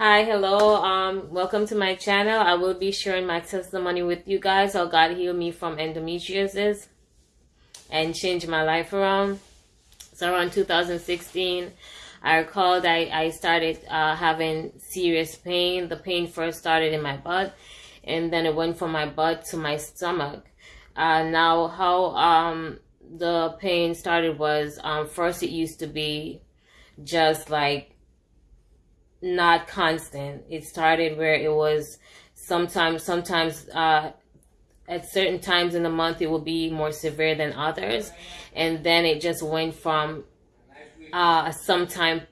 Hi, hello. Um, welcome to my channel. I will be sharing my testimony with you guys how God healed me from endometriosis and changed my life around. So around 2016, I recall I, I started uh, having serious pain. The pain first started in my butt and then it went from my butt to my stomach. Uh, now how um, the pain started was um, first it used to be just like not constant. It started where it was sometimes, sometimes, uh, at certain times in the month, it will be more severe than others. And then it just went from, uh, sometime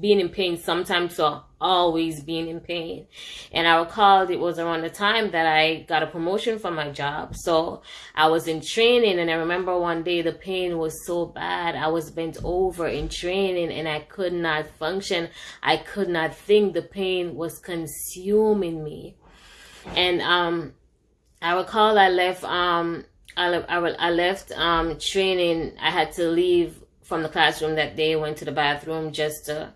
being in pain sometimes to always being in pain. And I recalled it was around the time that I got a promotion from my job. So I was in training and I remember one day the pain was so bad. I was bent over in training and I could not function. I could not think. The pain was consuming me. And um I recall I left um I, I, I left um training. I had to leave from the classroom that day, went to the bathroom just to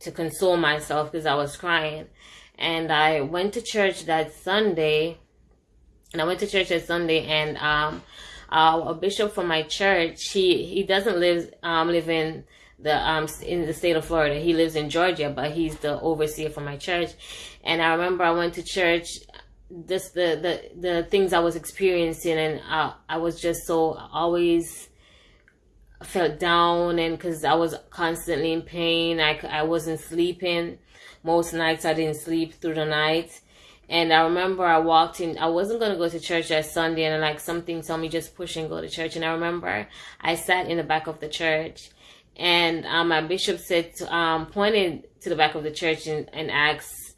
to console myself because I was crying. And I went to church that Sunday. And I went to church that Sunday and um uh, a bishop from my church, he he doesn't live um live in the um in the state of Florida. He lives in Georgia, but he's the overseer for my church. And I remember I went to church this the the the things I was experiencing and I, I was just so always felt down and because I was constantly in pain. I, I wasn't sleeping. Most nights I didn't sleep through the night. And I remember I walked in, I wasn't going to go to church that Sunday and like something told me just push and go to church. And I remember I sat in the back of the church and um, my bishop said, to, um, pointed to the back of the church and, and asked,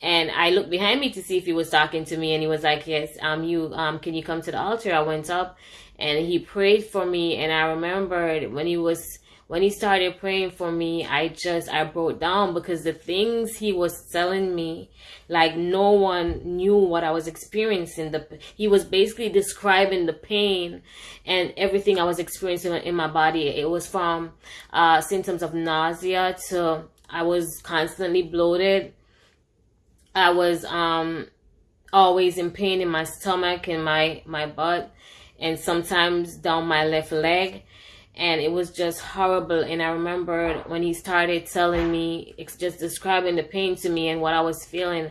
and I looked behind me to see if he was talking to me and he was like, yes, um, you, um, can you come to the altar? I went up and he prayed for me and i remembered when he was when he started praying for me i just i broke down because the things he was telling me like no one knew what i was experiencing the he was basically describing the pain and everything i was experiencing in my body it was from uh, symptoms of nausea to i was constantly bloated i was um always in pain in my stomach and my my butt and sometimes down my left leg. And it was just horrible. And i remembered when he started telling me just describing the pain to me and what i was feeling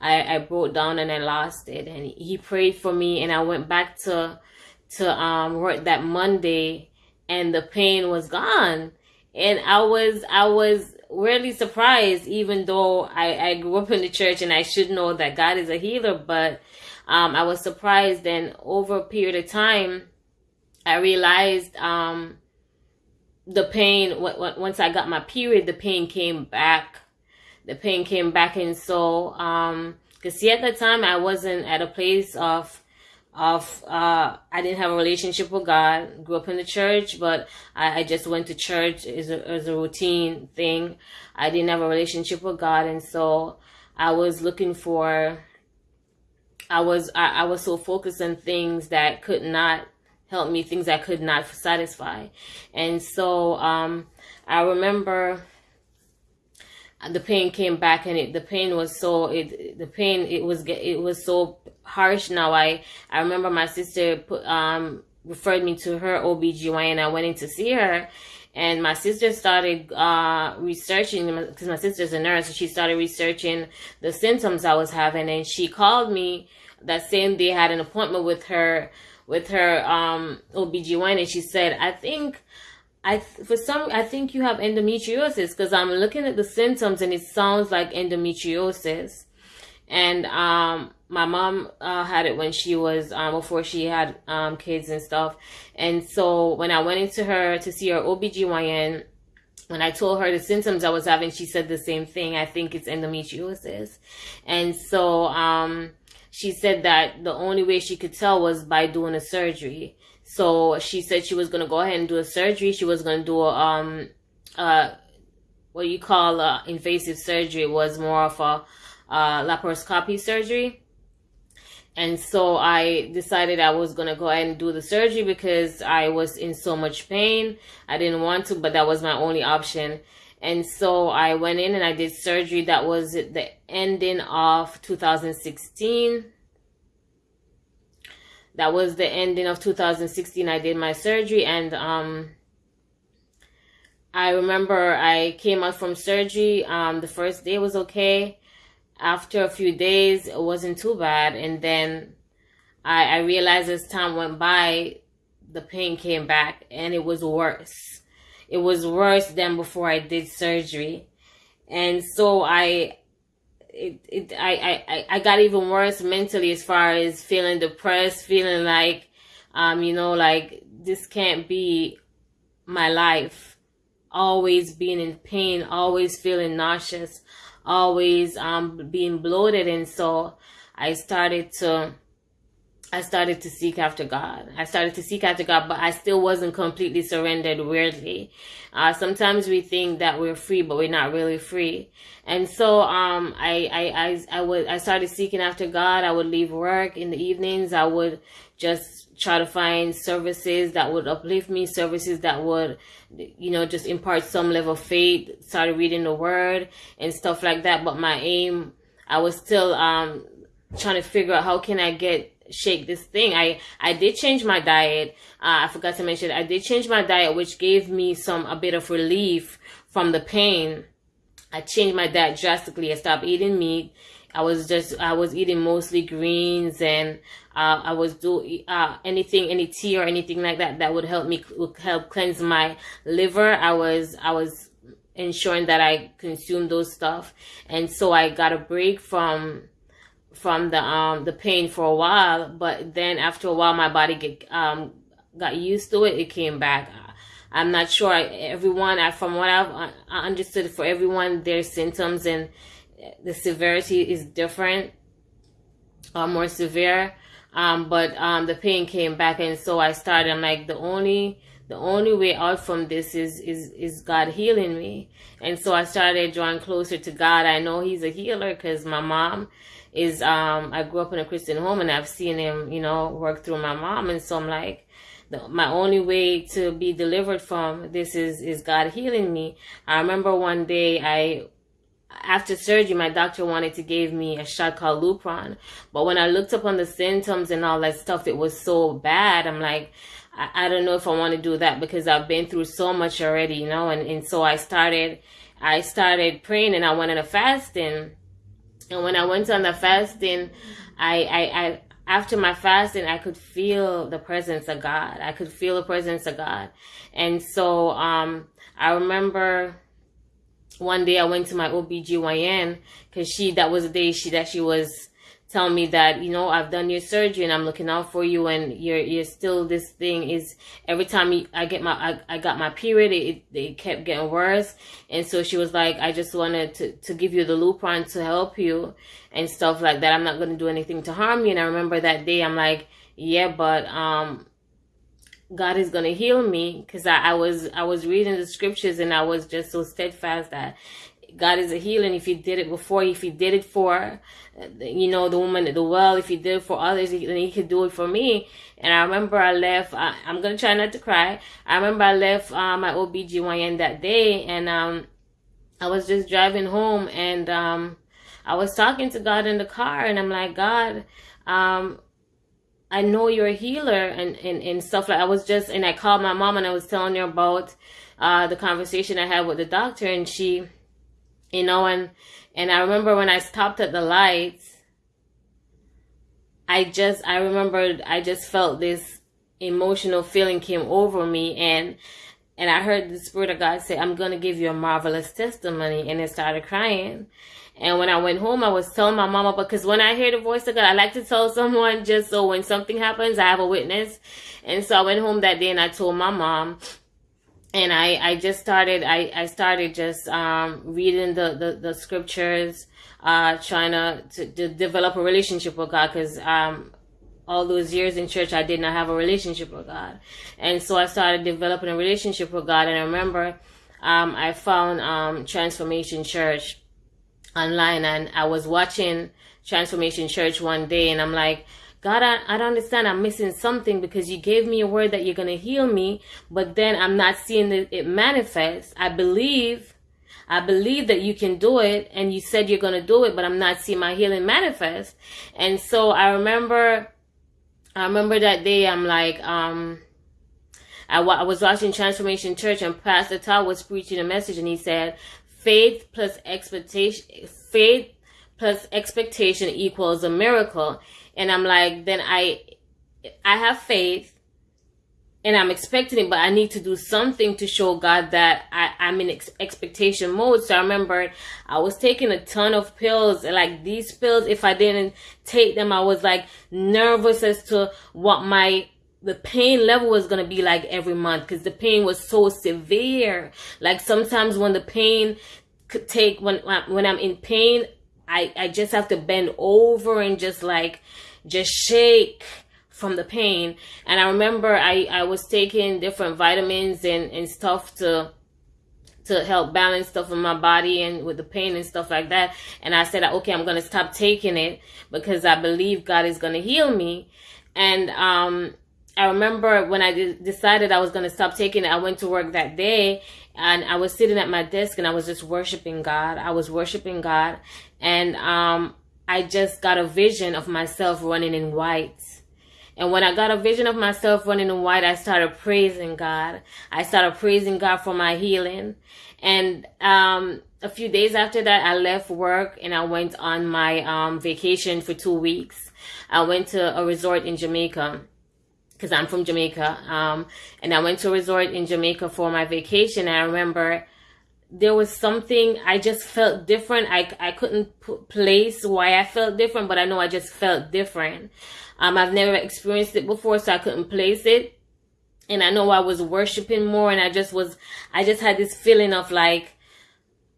i i broke down and i lost it. And he prayed for me and i went back to to um work that monday and the pain was gone. And i was i was really surprised even though i i grew up in the church and i should know that god is a healer but um, I was surprised. And over a period of time, I realized um, the pain, once I got my period, the pain came back. The pain came back. And so, um, cause see, at the time I wasn't at a place of, of, uh, I didn't have a relationship with God, grew up in the church, but I, I just went to church as a, as a routine thing. I didn't have a relationship with God. And so I was looking for I was I, I was so focused on things that could not help me, things that could not satisfy. And so um, I remember the pain came back and it the pain was so it the pain it was it was so harsh now i i remember my sister put um referred me to her OBGYN and I went in to see her and my sister started uh, researching because my sister's a nurse. So she started researching the symptoms I was having, and she called me that same day. Had an appointment with her with her um, OBGYN, and she said, "I think." I for some I think you have endometriosis because I'm looking at the symptoms and it sounds like endometriosis. And um my mom uh, had it when she was um before she had um kids and stuff. And so when i went into her to see her obgyn when i told her the symptoms i was having she said the same thing. I think it's endometriosis. And so um she said that the only way she could tell was by doing a surgery so she said she was going to go ahead and do a surgery she was going to do a um uh what you call uh, invasive surgery it was more of a uh, laparoscopy surgery. And so I decided I was going to go ahead and do the surgery because I was in so much pain. I didn't want to, but that was my only option. And so I went in and I did surgery. That was the ending of 2016. That was the ending of 2016. I did my surgery and um, I remember I came out from surgery. Um, the first day was okay. After a few days, it wasn't too bad. And then I, I realized as time went by, the pain came back and it was worse. It was worse than before I did surgery. And so I, it, it, I, I, I got even worse mentally as far as feeling depressed, feeling like, um, you know, like this can't be my life. Always being in pain, always feeling nauseous, always um being bloated. And so I started to I started to seek after God. I started to seek after God, but I still wasn't completely surrendered weirdly. Uh, sometimes we think that we're free, but we're not really free. And so, um, I, I, I, I would, I started seeking after God. I would leave work in the evenings. I would just try to find services that would uplift me, services that would, you know, just impart some level of faith, started reading the word and stuff like that. But my aim, I was still, um, trying to figure out how can I get, shake this thing. I, I did change my diet. Uh, I forgot to mention, I did change my diet, which gave me some, a bit of relief from the pain. I changed my diet drastically. I stopped eating meat. I was just, I was eating mostly greens and uh, I was do uh, anything, any tea or anything like that that would help me would help cleanse my liver. I was I was ensuring that I consumed those stuff, and so I got a break from from the um the pain for a while. But then after a while, my body get um got used to it. It came back. I'm not sure. Everyone, I, from what I've understood, for everyone, their symptoms and the severity is different or more severe. Um, but um, the pain came back, and so I started. I'm like, the only the only way out from this is is is God healing me. And so I started drawing closer to God. I know He's a healer because my mom is. Um, I grew up in a Christian home, and I've seen Him, you know, work through my mom. And so I'm like, the, my only way to be delivered from this is is God healing me. I remember one day I after surgery, my doctor wanted to give me a shot called Lupron. But when I looked up on the symptoms and all that stuff, it was so bad. I'm like, I, I don't know if I want to do that because I've been through so much already, you know? And, and so I started, I started praying and I went on a fasting. And when I went on the fasting, I, I, I, after my fasting, I could feel the presence of God. I could feel the presence of God. And so, um, I remember one day I went to my OBGYN because she, that was the day she, that she was telling me that, you know, I've done your surgery and I'm looking out for you and you're, you're still, this thing is, every time I get my, I, I got my period, it, it kept getting worse. And so she was like, I just wanted to, to give you the Lupron to help you and stuff like that. I'm not going to do anything to harm you. And I remember that day, I'm like, yeah, but, um, God is going to heal me because I, I was I was reading the scriptures and I was just so steadfast that God is a healer. If He did it before, if He did it for, you know, the woman at the well, if He did it for others, then He could do it for me. And I remember I left. I, am gonna try not to cry. I remember I left uh, my OBGYN that day, and um, I was just driving home, and um, I was talking to God in the car, and I'm like, God, um, I know you're a healer and, and, and stuff like I was just and I called my mom and I was telling her about uh, the conversation I had with the doctor and she you know and and I remember when I stopped at the lights I just I remembered I just felt this emotional feeling came over me and and I heard the Spirit of God say, I'm to give you a marvelous testimony. And I started crying. And when I went home, I was telling my mama, because when I hear the voice of God, I like to tell someone just so when something happens, I have a witness. And so I went home that day and I told my mom, and I, I just started, I, I started just, um, reading the, the, the scriptures, uh, trying to, to, to develop a relationship with God, cause, um, all those years in church, I did not have a relationship with God. And so I started developing a relationship with God. And I remember, um, I found, um, Transformation Church online and I was watching Transformation Church one day and I'm like, God, I, I don't understand. I'm missing something because you gave me a word that you're going to heal me, but then I'm not seeing it, it manifest. I believe, I believe that you can do it and you said you're going to do it, but I'm not seeing my healing manifest. And so I remember, I remember that day I'm like, um, I, I was watching Transformation Church and Pastor Todd was preaching a message and he said, faith plus expectation, faith plus expectation equals a miracle. And I'm like, then I, I have faith and I'm expecting it, but I need to do something to show God that I, I'm in ex- expectation mode. So I remember I was taking a ton of pills, like these pills, if I didn't take them, I was like nervous as to what my the pain level was going to be like every month because the pain was so severe. Like sometimes when the pain could take, when, when I'm in pain, I, I just have to bend over and just like, just shake from the pain. And I remember I, I was taking different vitamins and, and stuff to to help balance stuff in my body and with the pain and stuff like that. And I said, okay, I'm going to stop taking it because I believe God is going to heal me. And, um, I remember when I decided I was going to stop taking it, I went to work that day and I was sitting at my desk and I was just worshiping God. I was worshiping God and, um, I just got a vision of myself running in white and when I got a vision of myself running in white, I started praising God. I started praising God for my healing. And um, a few days after that, I left work and I went on my um, vacation for two weeks. I went to a resort in Jamaica because I'm from Jamaica. Um, and I went to a resort in Jamaica for my vacation. I remember there was something I just felt different. I, I couldn't put place why I felt different, but I know I just felt different. Um, I've never experienced it before, so I couldn't place it. And I know I was worshiping more and I just was, I just had this feeling of like,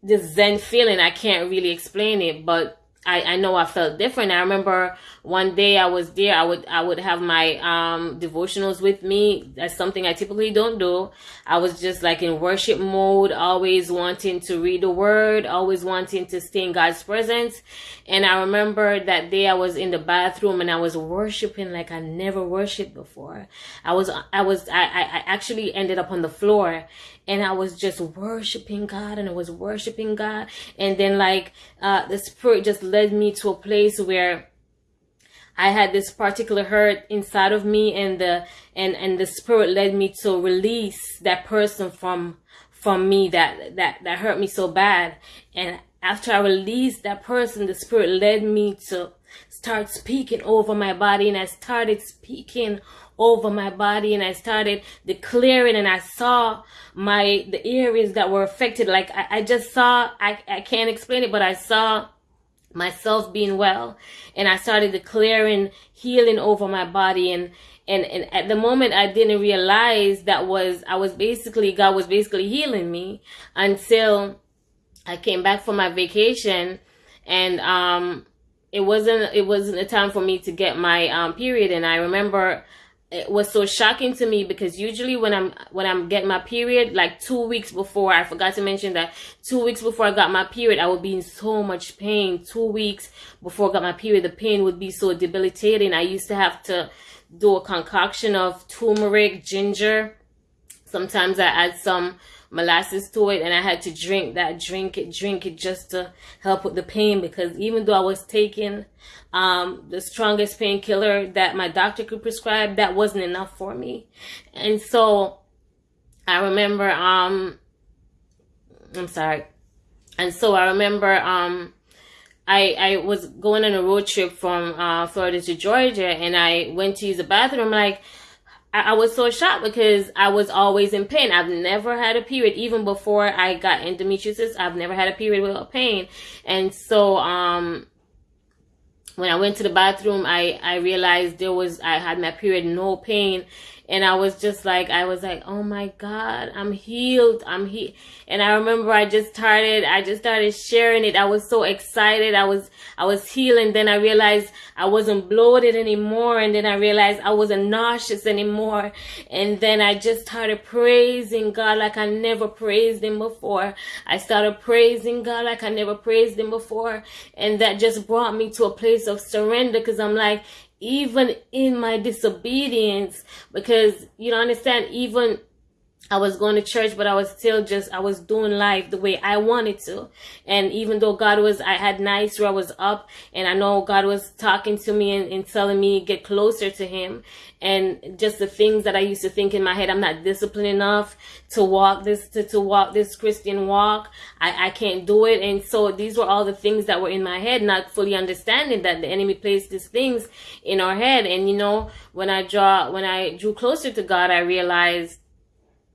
this Zen feeling. I can't really explain it, but I, I know I felt different. I remember one day I was there. I would I would have my um, devotionals with me. That's something I typically don't do. I was just like in worship mode, always wanting to read the word, always wanting to stay in God's presence. And I remember that day I was in the bathroom and I was worshiping like I never worshipped before. I was I was I, I actually ended up on the floor and I was just worshiping God and I was worshiping God. And then like, uh, the spirit just led me to a place where I had this particular hurt inside of me and the, and, and the spirit led me to release that person from, from me that, that, that hurt me so bad. And after I released that person, the spirit led me to start speaking over my body and I started speaking over my body and I started declaring and I saw my, the areas that were affected. Like I, I just saw, I, I can't explain it, but I saw myself being well and I started declaring healing over my body and, and, and at the moment I didn't realize that was, I was basically, God was basically healing me until I came back from my vacation and, um, it wasn't, it wasn't a time for me to get my, um, period. And I remember it was so shocking to me because usually when I'm when I'm getting my period, like two weeks before, I forgot to mention that two weeks before I got my period, I would be in so much pain. Two weeks before I got my period, the pain would be so debilitating. I used to have to do a concoction of turmeric, ginger. Sometimes I add some molasses to it and I had to drink that, drink it, drink it just to help with the pain because even though I was taking um, the strongest painkiller that my doctor could prescribe, that wasn't enough for me. And so I remember, um, I'm sorry. And so I remember, um, I, I was going on a road trip from uh, Florida to Georgia and I went to use the bathroom. like, I, I was so shocked because I was always in pain. I've never had a period, even before I got endometriosis. I've never had a period without pain. And so, um, when I went to the bathroom, I, I realized there was, I had my period, no pain and I was just like, I was like, oh my God, I'm healed. I'm he. And I remember I just started, I just started sharing it. I was so excited. I was, I was healing. Then I realized I wasn't bloated anymore. And then I realized I wasn't nauseous anymore. And then I just started praising God like I never praised him before. I started praising God like I never praised him before. And that just brought me to a place of surrender because I'm like, even in my disobedience, because you don't understand, even I was going to church, but I was still just, I was doing life the way I wanted to. And even though God was, I had nights where I was up and I know God was talking to me and, and telling me get closer to him. And just the things that I used to think in my head, I'm not disciplined enough to walk this, to, to walk this Christian walk. I, I can't do it. And so these were all the things that were in my head, not fully understanding that the enemy placed these things in our head. And you know, when I draw, when I drew closer to God, I realized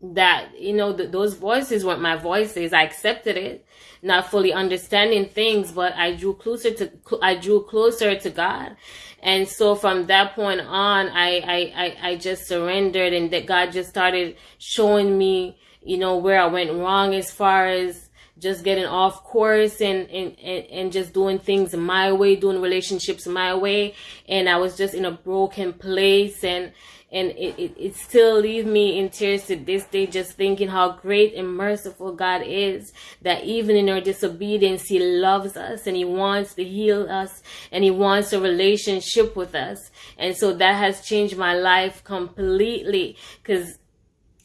that you know th- those voices weren't my voices i accepted it not fully understanding things but i drew closer to i drew closer to god and so from that point on i i i, I just surrendered and that god just started showing me you know where i went wrong as far as just getting off course and, and, and, and just doing things my way, doing relationships my way. And I was just in a broken place and, and it, it, it still leaves me in tears to this day just thinking how great and merciful God is that even in our disobedience he loves us and he wants to heal us and he wants a relationship with us. And so that has changed my life completely because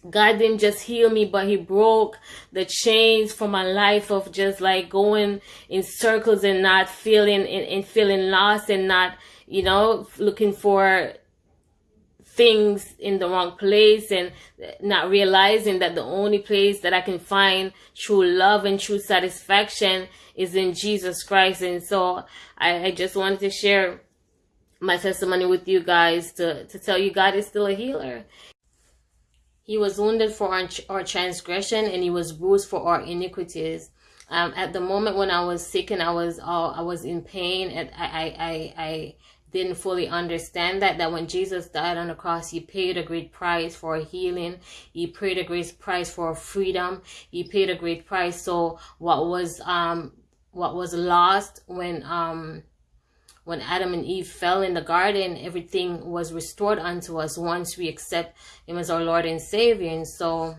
God didn't just heal me, but He broke the chains for my life of just like going in circles and not feeling and, and feeling lost and not, you know, looking for things in the wrong place and not realizing that the only place that I can find true love and true satisfaction is in Jesus Christ. And so I, I just wanted to share my testimony with you guys to, to tell you God is still a healer. He was wounded for our, our transgression and he was bruised for our iniquities. Um, at the moment when I was sick and I was all, I was in pain and I, I, I, I didn't fully understand that that when Jesus died on the cross he paid a great price for healing. He paid a great price for freedom. He paid a great price. So what was um what was lost when um when Adam and Eve fell in the garden everything was restored unto us once we accept him as our Lord and Savior. And so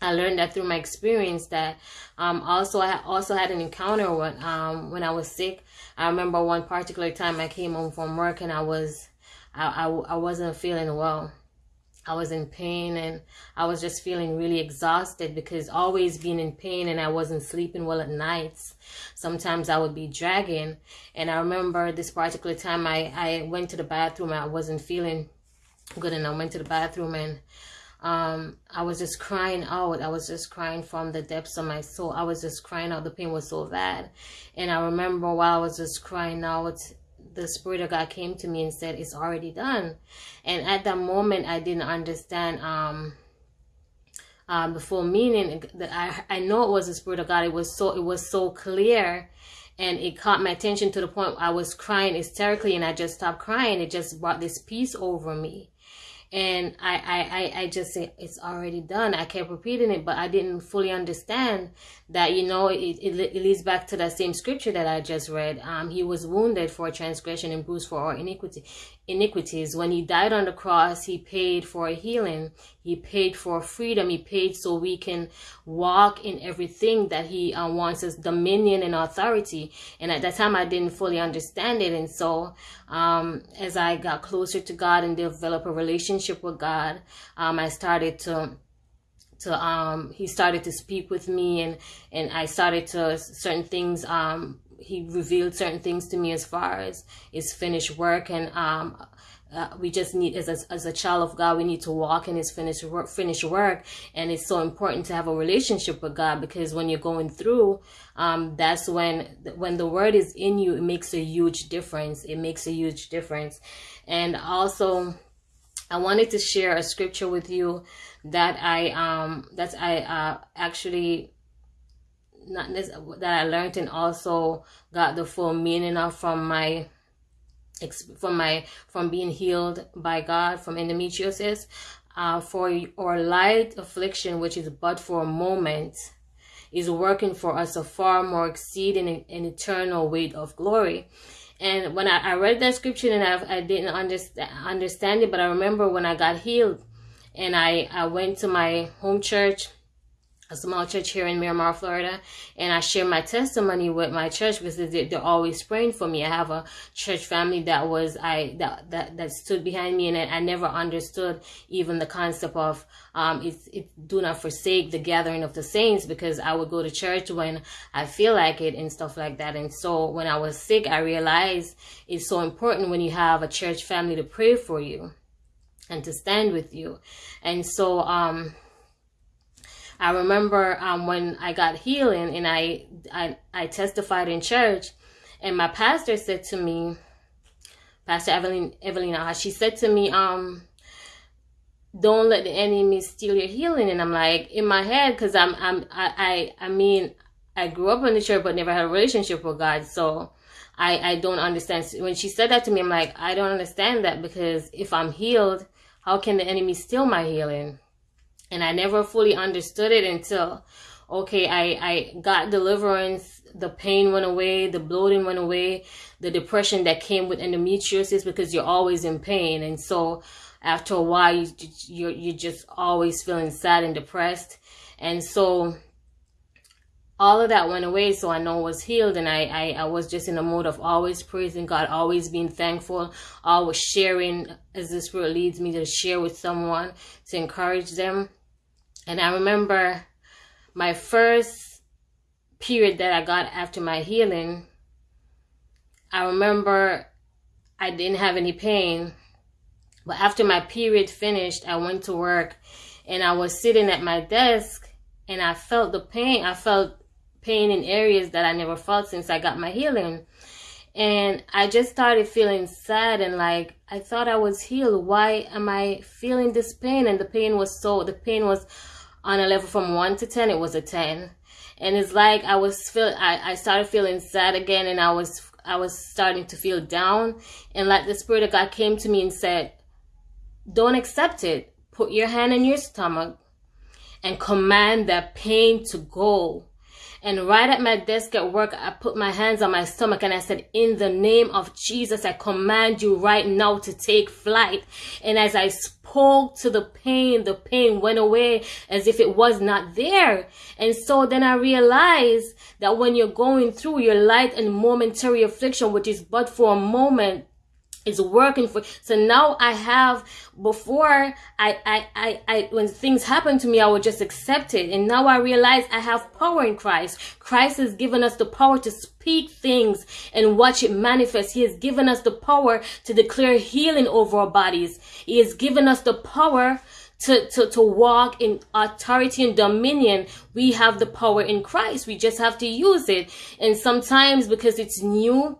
I learned that through my experience that um also I also had an encounter when um when I was sick I remember one particular time I came home from work and I was, I, I, I wasn't feeling well. I was in pain and I was just feeling really exhausted because always being in pain and I wasn't sleeping well at nights. Sometimes I would be dragging. And I remember this particular time I, I went to the bathroom. I wasn't feeling good and I went to the bathroom and um, I was just crying out. I was just crying from the depths of my soul. I was just crying out. The pain was so bad. And I remember while I was just crying out, the Spirit of God came to me and said, it's already done. And at that moment, I didn't understand um, uh, the full meaning. That I, I know it was the Spirit of God. It was so, it was so clear and it caught my attention to the point I was crying hysterically and I just stopped crying. It just brought this peace over me and I, I, I, I just say it's already done. I kept repeating it, but I didn't fully understand that, you know, it, it, it leads back to that same scripture that I just read. Um, he was wounded for transgression and bruised for our iniquity iniquities. When he died on the cross, he paid for a healing. He paid for freedom. He paid so we can walk in everything that he uh, wants us, dominion and authority. And at that time, I didn't fully understand it. And so, um, as I got closer to God and developed a relationship with God, um, I started to to um he started to speak with me and and I started to certain things um he revealed certain things to me as far as his finished work and um uh, we just need as a, as a child of God we need to walk in his finished work finished work. And it's so important to have a relationship with God because when you're going through um that's when when the word is in you it makes a huge difference. It makes a huge difference. And also I wanted to share a scripture with you that I um that I uh actually not this that I learned and also got the full meaning of from my from my from being healed by God from endometriosis uh, for or light affliction which is but for a moment is working for us a far more exceeding an eternal weight of glory. And when I, I read that scripture and I, I didn't understand understand it but I remember when I got healed and I, I went to my home church a small church here in Miramar, Florida, and I share my testimony with my church because they're always praying for me. I have a church family that was I that that, that stood behind me, and I never understood even the concept of um it's it do not forsake the gathering of the saints because I would go to church when I feel like it and stuff like that. And so when I was sick, I realized it's so important when you have a church family to pray for you and to stand with you. And so um I remember um, when I got healing and I, I, I testified in church and my pastor said to me, Pastor Evelyn, Evelina, she said to me, um, don't let the enemy steal your healing. And I'm like, in my head, cause I'm, I'm, I, I, I mean, I grew up in the church, but never had a relationship with God. So I, I don't understand. When she said that to me, I'm like, I don't understand that because if I'm healed, how can the enemy steal my healing? And I never fully understood it until okay, I, I got deliverance, the pain went away, the bloating went away, the depression that came with endometriosis because you're always in pain. And so after a while, you, you're, you're just always feeling sad and depressed. And so all of that went away. So I know I was healed and I, I, I was just in a mode of always praising God, always being thankful, always sharing as the Spirit leads me to share with someone to encourage them and I remember my first period that I got after my healing, I remember I didn't have any pain. But after my period finished, I went to work and I was sitting at my desk and I felt the pain. I felt pain in areas that I never felt since I got my healing. And I just started feeling sad and like I thought I was healed. Why am I feeling this pain? And the pain was so, the pain was on a level from 1 to 10 it was a 10 and it's like i was feel I, I started feeling sad again and i was i was starting to feel down. And like the spirit of god came to me and said don't accept it. Put your hand in your stomach and command that pain to go and right at my desk at work, I put my hands on my stomach and I said, in the name of Jesus, I command you right now to take flight. And as I spoke to the pain, the pain went away as if it was not there. And so then I realized that when you're going through your light and momentary affliction, which is but for a moment, is working for so now i have before I, I i i when things happen to me i would just accept it. And now i realize i have power in christ. Christ has given us the power to speak things and watch it manifest. He has given us the power to declare healing over our bodies. He has given us the power to, to, to walk in authority and dominion, we have the power in Christ. We just have to use it. And sometimes because it's new,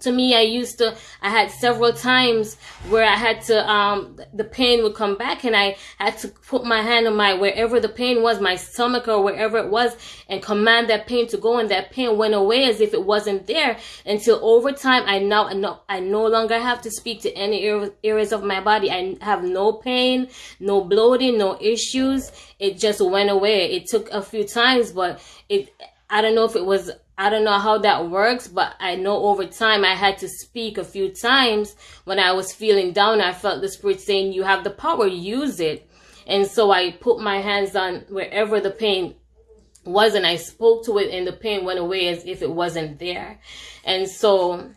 to me i used to i had several times where i had to um the pain would come back and i had to put my hand on my wherever the pain was my stomach or wherever it was and command that pain to go and that pain went away as if it wasn't there until over time i now I no, I no longer have to speak to any areas of my body. I have no pain no bloating no issues. It just went away. It took a few times but it i don't know if it was I don't know how that works, but I know over time I had to speak a few times when I was feeling down. I felt the spirit saying, you have the power, use it. And so I put my hands on wherever the pain was and I spoke to it and the pain went away as if it wasn't there. And so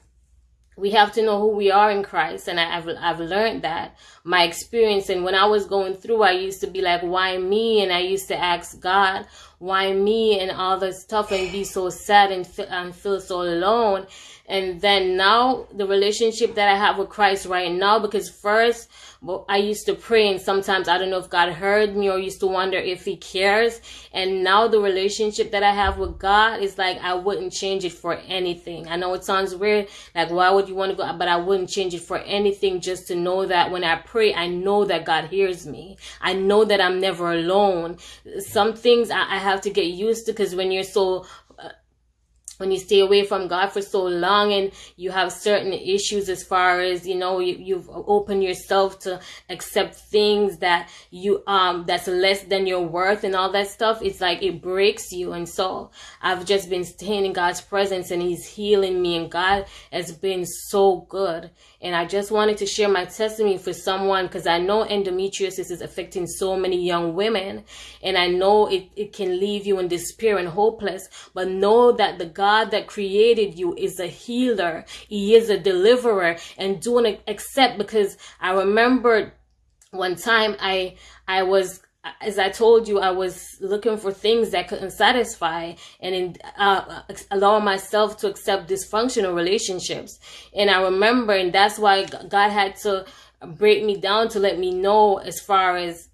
we have to know who we are in Christ. And I've, I've learned that my experience. And when I was going through, I used to be like, why me? And I used to ask God, why me and all this stuff and be so sad and, and feel so alone. And then now the relationship that I have with Christ right now, because first I used to pray and sometimes I don't know if God heard me or used to wonder if he cares. And now the relationship that I have with God is like, I wouldn't change it for anything. I know it sounds weird. Like, why would you want to go? But I wouldn't change it for anything just to know that when I pray, I know that God hears me. I know that I'm never alone. Some things I, I have to get used to because when you're so when you stay away from God for so long and you have certain issues as far as you know you, you've opened yourself to accept things that you um that's less than your worth and all that stuff it's like it breaks you. And so I've just been staying in God's presence and he's healing me and God has been so good. And I just wanted to share my testimony for someone because I know endometriosis is affecting so many young women and I know it, it can leave you in despair and hopeless but know that the God God that created you is a healer. He is a deliverer and doing accept because I remember one time I, I was as I told you, I was looking for things that couldn't satisfy and in, uh, allow myself to accept dysfunctional relationships. And I remember, and that's why God had to break me down to let me know as far as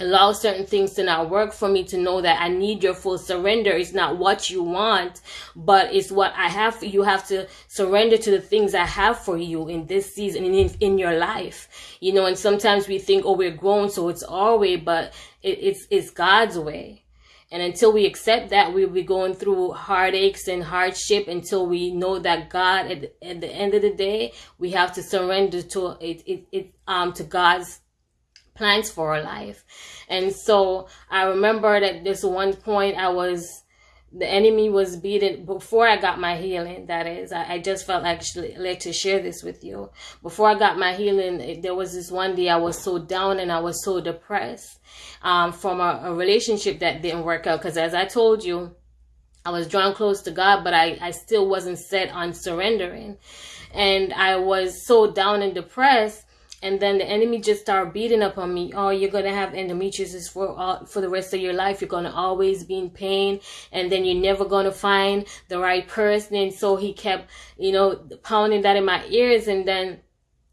allow certain things to not work for me to know that I need your full surrender. It's not what you want, but it's what I have you. have to surrender to the things I have for you in this season in, in your life. You know, and sometimes we think, oh, we're grown, so it's our way, but it, it's, it's God's way. And until we accept that, we'll be going through heartaches and hardship until we know that God, at, at the end of the day, we have to surrender to it, it, it um, to God's plans for our life. And so I remember that this one point I was, the enemy was beaten before I got my healing. That is, I, I just felt actually like to share this with you. Before I got my healing, there was this one day I was so down and I was so depressed um, from a, a relationship that didn't work out. Because as I told you, I was drawn close to God, but I, I still wasn't set on surrendering. And I was so down and depressed and then the enemy just start beating up on me. Oh, you're gonna have endometriosis for all, for the rest of your life. You're gonna always be in pain, and then you're never gonna find the right person. And so he kept, you know, pounding that in my ears. And then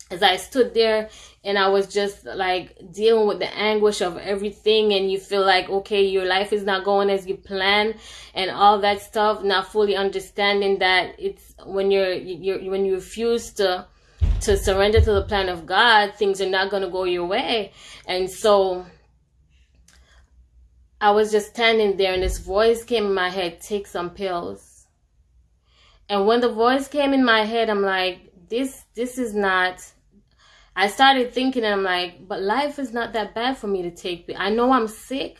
as I stood there and I was just like dealing with the anguish of everything, and you feel like okay, your life is not going as you plan, and all that stuff, not fully understanding that it's when you're you're when you refuse to to surrender to the plan of God, things are not going to go your way. And so I was just standing there and this voice came in my head, take some pills. And when the voice came in my head, I'm like, this, this is not, I started thinking and I'm like, but life is not that bad for me to take. I know I'm sick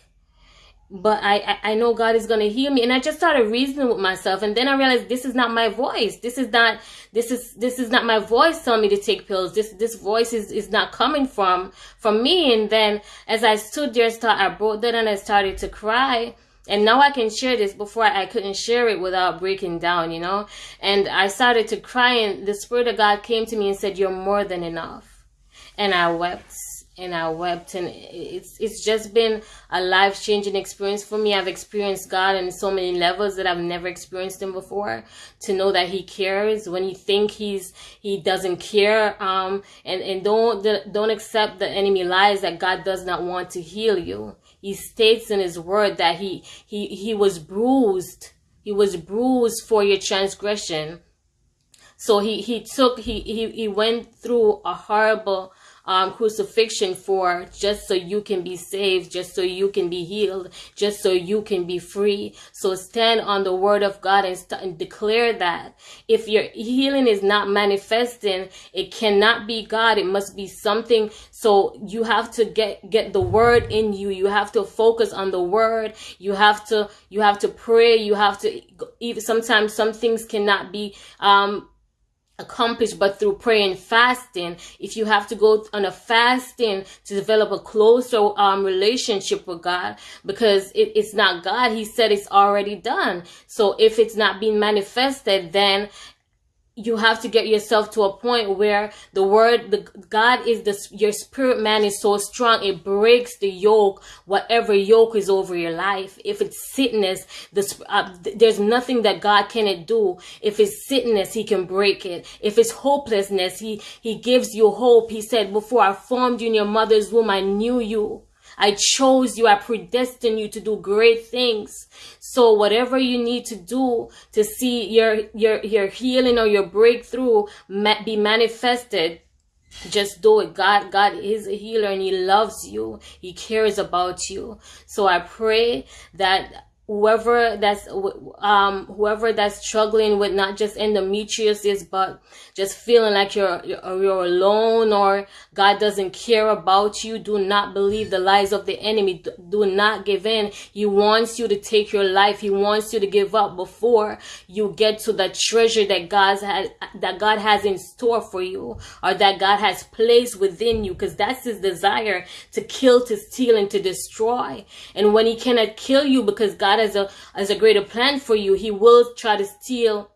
but I, I know God is going to heal me. And I just started reasoning with myself. And then I realized this is not my voice. This is not, this is, this is not my voice telling me to take pills. This, this voice is, is not coming from, from me. And then as I stood there, start, I broke down and I started to cry. And now I can share this before I couldn't share it without breaking down, you know? And I started to cry and the Spirit of God came to me and said, you're more than enough. And I wept and I wept and it's it's just been a life changing experience for me. I've experienced God in so many levels that I've never experienced him before. To know that he cares when you think he's he doesn't care um and and don't don't accept the enemy lies that God does not want to heal you. He states in his word that he he he was bruised. He was bruised for your transgression. So he he took he he he went through a horrible um, crucifixion for just so you can be saved, just so you can be healed, just so you can be free. So stand on the word of God and, st- and declare that. If your healing is not manifesting, it cannot be God. It must be something. So you have to get, get the word in you. You have to focus on the word. You have to, you have to pray. You have to, even sometimes some things cannot be, um, accomplished but through prayer and fasting. If you have to go on a fasting to develop a closer um, relationship with god because it, it's not god. He said it's already done. So if it's not being manifested then you have to get yourself to a point where the word the god is the your spirit man is so strong it breaks the yoke whatever yoke is over your life. If it's sickness this uh, there's nothing that god cannot do. If it's sickness he can break it. If it's hopelessness he he gives you hope. He said before i formed you in your mother's womb i knew you I chose you. I predestined you to do great things. So whatever you need to do to see your, your, your healing or your breakthrough be manifested, just do it. God, God is a healer and he loves you. He cares about you. So I pray that whoever that's um whoever that's struggling with not just endometriosis but just feeling like you're you're alone or God doesn't care about you do not believe the lies of the enemy. Do not give in. He wants you to take your life. He wants you to give up before you get to the treasure that God's had that God has in store for you or that God has placed within you because that's his desire to kill to steal and to destroy. And when he cannot kill you because God God has a has a greater plan for you, He will try to steal.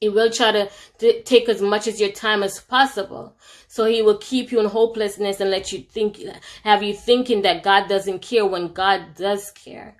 He will try to take as much as your time as possible. So he will keep you in hopelessness and let you think, have you thinking that God doesn't care when God does care.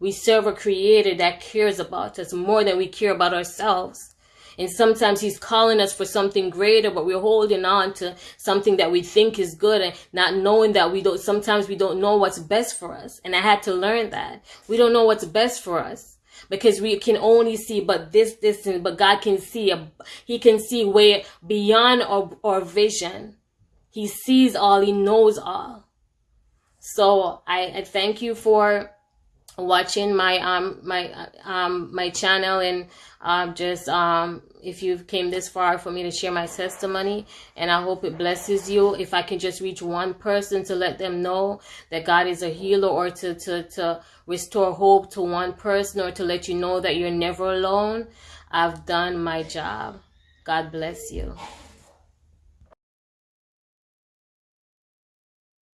We serve a creator that cares about us more than we care about ourselves. And sometimes he's calling us for something greater, but we're holding on to something that we think is good and not knowing that we don't, sometimes we don't know what's best for us. And I had to learn that. We don't know what's best for us because we can only see but this distance, but God can see, a, he can see way beyond our, our vision. He sees all, he knows all. So I, I thank you for watching my um my um my channel and um just um if you came this far for me to share my testimony and I hope it blesses you. If I can just reach one person to let them know that God is a healer or to to to restore hope to one person or to let you know that you're never alone I've done my job. God bless you